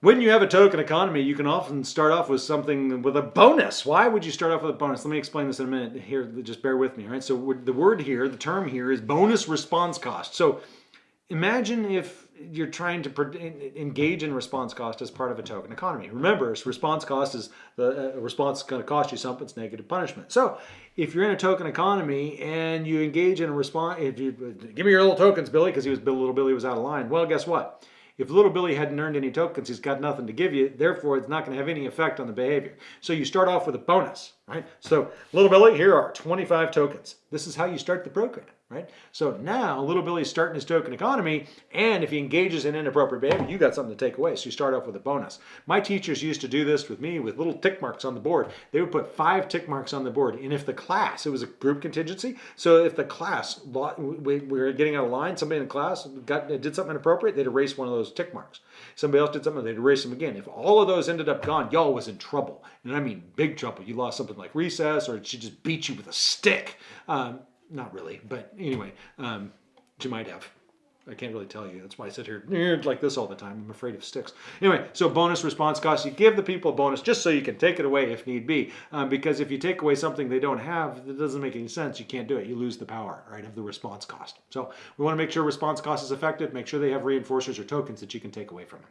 When you have a token economy, you can often start off with something with a bonus. Why would you start off with a bonus? Let me explain this in a minute here. Just bear with me. All right. So the word here, the term here is bonus response cost. So imagine if you're trying to engage in response cost as part of a token economy. Remember, response cost is the uh, response is going to cost you something. It's negative punishment. So if you're in a token economy and you engage in a response, if you give me your little tokens, Billy, because he was little Billy was out of line. Well, guess what? If little Billy hadn't earned any tokens, he's got nothing to give you. Therefore, it's not going to have any effect on the behavior. So you start off with a bonus, right? So little Billy, here are 25 tokens. This is how you start the program right? So now little Billy's starting his token economy, and if he engages in inappropriate behavior, you got something to take away. So you start off with a bonus. My teachers used to do this with me with little tick marks on the board. They would put five tick marks on the board, and if the class, it was a group contingency, so if the class, we were getting out of line, somebody in the class got did something inappropriate, they'd erase one of those tick marks. Somebody else did something, they'd erase them again. If all of those ended up gone, y'all was in trouble. And I mean big trouble. You lost something like recess, or she just beat you with a stick. Um, not really, but anyway, um, she might have. I can't really tell you. That's why I sit here like this all the time. I'm afraid of sticks. Anyway, so bonus response costs. You give the people a bonus just so you can take it away if need be. Um, because if you take away something they don't have, it doesn't make any sense. You can't do it. You lose the power, right, of the response cost. So we want to make sure response cost is effective. Make sure they have reinforcers or tokens that you can take away from it.